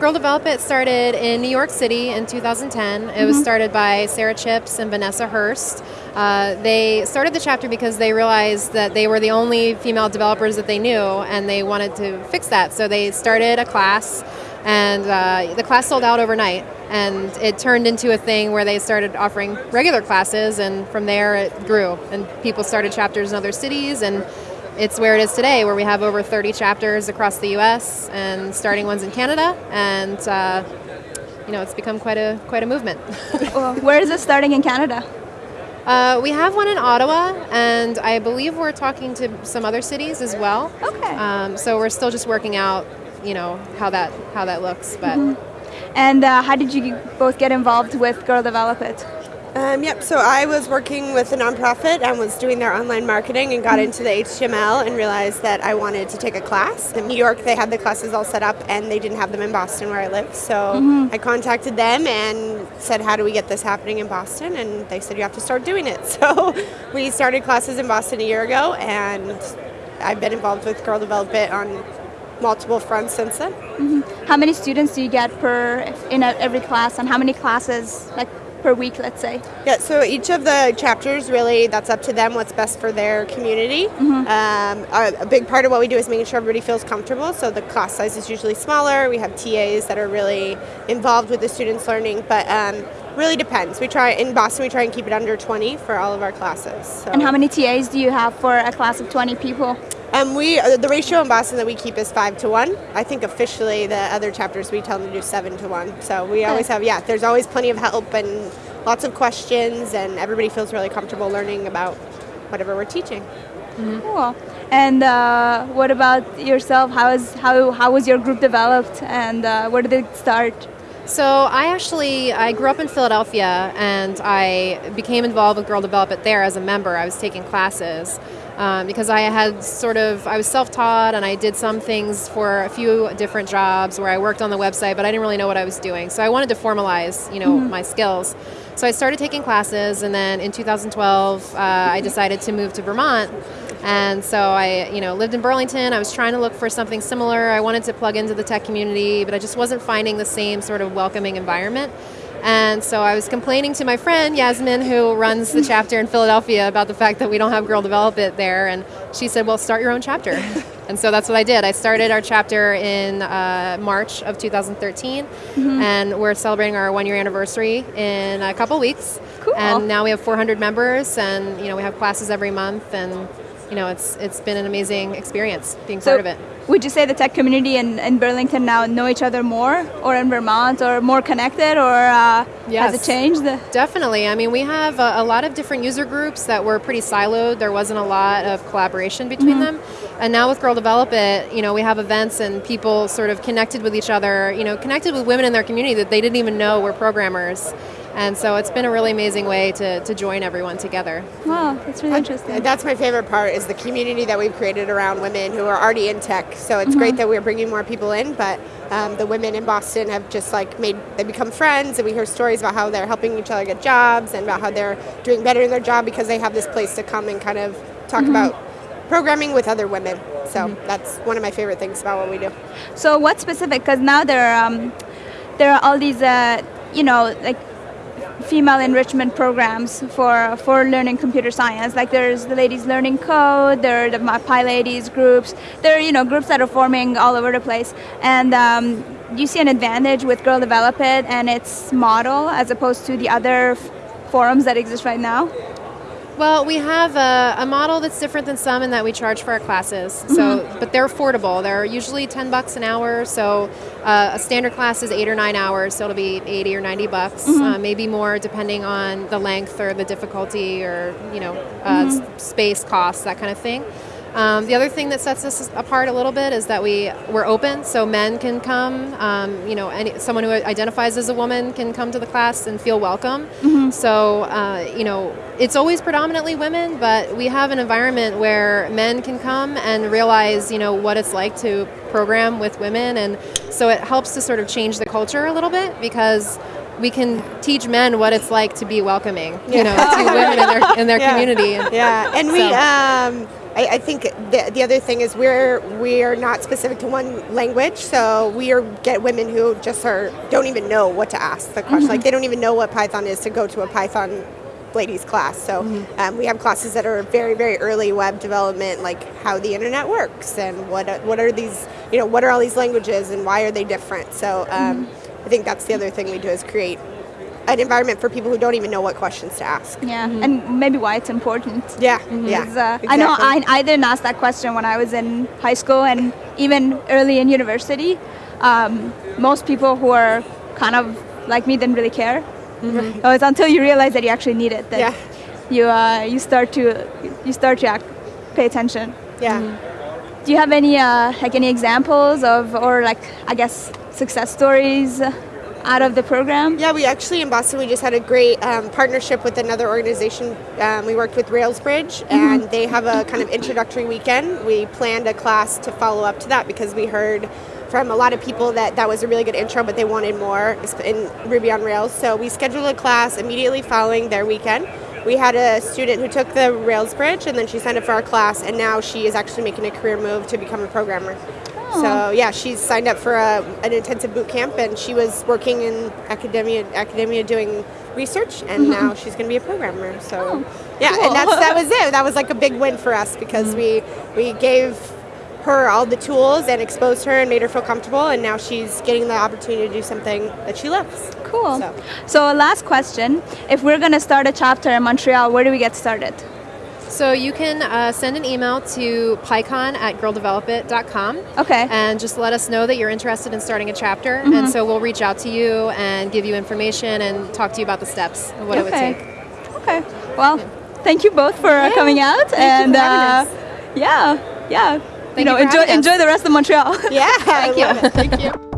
Girl Develop It started in New York City in 2010. It mm-hmm. was started by Sara Chipps and Vanessa Hurst. Uh, they started the chapter because they realized that they were the only female developers that they knew, and they wanted to fix that. So they started a class, and uh, the class sold out overnight. And it turned into a thing where they started offering regular classes, and from there it grew. And people started chapters in other cities, and it's where it is today, where we have over 30 chapters across the U.S. and starting ones in Canada, and uh, you know it's become quite a quite a movement. well, where is it starting in Canada? Uh, we have one in Ottawa, and I believe we're talking to some other cities as well. Okay. Um, so we're still just working out, you know, how that how that looks. But. Mm-hmm. And uh, how did you both get involved with Girl Develop It? Um, yep, so I was working with a nonprofit and was doing their online marketing and got mm-hmm. into the HTML and realized that I wanted to take a class. In New York, they had the classes all set up and they didn't have them in Boston where I live. So mm-hmm. I contacted them and said, How do we get this happening in Boston? And they said, You have to start doing it. So we started classes in Boston a year ago and I've been involved with Girl Develop It on multiple fronts since then. Mm-hmm. How many students do you get per in a, every class, and how many classes like per week, let's say? Yeah, so each of the chapters really, that's up to them what's best for their community. Mm-hmm. Um, a, a, big part of what we do is making sure everybody feels comfortable. So the class size is usually smaller. We have TAs that are really involved with the students' learning, but um, really depends. We try in Boston, we try and keep it under 20 for all of our classes. So. And how many TAs do you have for a class of 20 people? Um, we uh, the ratio in Boston that we keep is five to one. I think officially the other chapters we tell them to do seven to one. So we always have yeah. There's always plenty of help and lots of questions, and everybody feels really comfortable learning about whatever we're teaching. Mm-hmm. Cool. And uh, what about yourself? How is how how was your group developed, and uh, where did it start? So I actually I grew up in Philadelphia, and I became involved with Girl Develop It there as a member. I was taking classes um, because I had sort of I was self-taught and I did some things for a few different jobs where I worked on the website, but I didn't really know what I was doing. So I wanted to formalize, you know, mm-hmm. my skills. So I started taking classes, and then in 2012, uh, I decided to move to Vermont. And so I, you know, lived in Burlington. I was trying to look for something similar. I wanted to plug into the tech community, but I just wasn't finding the same sort of welcoming environment. And so I was complaining to my friend Yasmin, who runs the chapter in Philadelphia, about the fact that we don't have Girl Develop It there. And she said, Well, start your own chapter. and so that's what I did. I started our chapter in uh, March of 2013, mm-hmm. and we're celebrating our one year anniversary in a couple weeks. Cool. And now we have 400 members, and you know we have classes every month, and you know it's it's been an amazing experience being so part of it would you say the tech community in, in Burlington now know each other more, or in Vermont, or more connected, or uh, yes, has it changed? Definitely. I mean, we have a, a, lot of different user groups that were pretty siloed. There wasn't a lot of collaboration between mm-hmm. them. And now with Girl Develop It, you know, we have events and people sort of connected with each other, you know, connected with women in their community that they didn't even know were programmers. And so it's been a really amazing way to, to join everyone together. Wow, that's really interesting. That's my favorite part is the community that we've created around women who are already in tech. So it's mm-hmm. great that we're bringing more people in, but um, the women in Boston have just like made, they become friends and we hear stories about how they're helping each other get jobs and about how they're doing better in their job because they have this place to come and kind of talk mm-hmm. about programming with other women. So mm-hmm. that's one of my favorite things about what we do. So what specific, because now there are, um, there are all these, uh, you know, like female enrichment programs for for learning computer science. Like there's the ladies learning code, there are the PyLadies groups. There are you know groups that are forming all over the place. And um, you see an advantage with Girl Develop It and its model as opposed to the other forums that exist right now? Well, we have a, a, model that's different than some in that we charge for our classes. So, mm-hmm. but they're affordable. They're usually ten bucks an hour. So, uh, a standard class is eight or nine hours. So it'll be eighty or ninety bucks, mm-hmm. uh, maybe more depending on the length or the difficulty or you know uh, mm-hmm. space costs that kind of thing. Um, the other thing that sets us apart a little bit is that we we're open, so men can come. Um, you know, any, someone who identifies as a woman can come to the class and feel welcome. Mm-hmm. So uh, you know, it's always predominantly women, but we have an environment where men can come and realize you know what it's like to program with women, and so it helps to sort of change the culture a little bit because we can teach men what it's like to be welcoming, you know, to women in their in their yeah. community. Yeah, and we um, I, I think the, the other thing is we're we're not specific to one language, so we are get women who just are don't even know what to ask the question. Like they don't even know what Python is to go to a Python ladies class. So um, we have classes that are very very early web development, like how the internet works and what what are these you know what are all these languages and why are they different. So um, I think that's the other thing we do is create an environment for people who don't even know what questions to ask. Yeah, and maybe why it's important. Yeah, Because, yeah. uh, I know I. I didn't ask that question when I was in high school and even early in university. Um, most people who are kind of like me didn't really care. So it's until you realize that you actually need it that Yeah. you uh, you start to you start to act, pay attention. Yeah. Do you have any uh, like any examples of or like I guess success stories out of the program? Yeah, we actually in Boston we just had a great um, partnership with another organization. Um, we worked with Railsbridge, and they have a kind of introductory weekend. We planned a class to follow up to that because we heard from a lot of people that that was a really good intro, but they wanted more in Ruby on Rails. So we scheduled a class immediately following their weekend. We had a student who took the Rails Bridge, and then she signed up for our class, and now she is actually making a career move to become a programmer. So yeah, she's signed up for a, an intensive boot camp, and she was working in academia, academia doing research, and mm-hmm. now she's going to be a programmer. So oh, yeah, cool. and that's that was it. That was like a big win for us because we we gave her all the tools and exposed her and made her feel comfortable, and now she's getting the opportunity to do something that she loves. Cool. So. So last question: If we're gonna start a chapter in Montreal, where do we get started? So you can uh, send an email to pycon at girldevelopit.com. Okay. And just let us know that you're interested in starting a chapter. And so we'll reach out to you and give you information and talk to you about the steps and what it would take. Okay. Well, thank you both for uh, coming out, you and uh, yeah, yeah. Thank you know, you enjoy enjoy the rest of Montreal. Yeah, I you. Thank you.